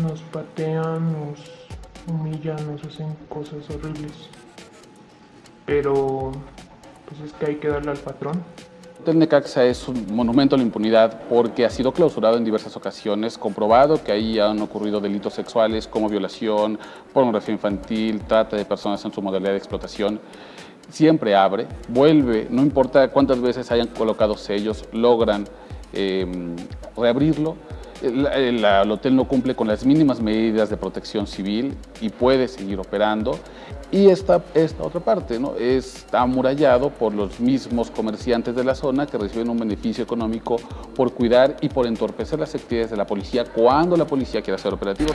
Nos patean, humillan, nos hacen cosas horribles. Pero pues es que hay que darle al patrón. El Necaxa es un monumento a la impunidad porque ha sido clausurado en diversas ocasiones, comprobado que ahí han ocurrido delitos sexuales como violación, pornografía infantil, trata de personas en su modalidad de explotación. Siempre abre, vuelve, no importa cuántas veces hayan colocado sellos, logran eh, reabrirlo. El, el- el hotel no cumple con las mínimas medidas de protección civil y puede seguir operando. Y esta, esta otra parte ¿no? está amurallado por los mismos comerciantes de la zona que reciben un beneficio económico por cuidar y por entorpecer las actividades de la policía cuando la policía quiere hacer operativos.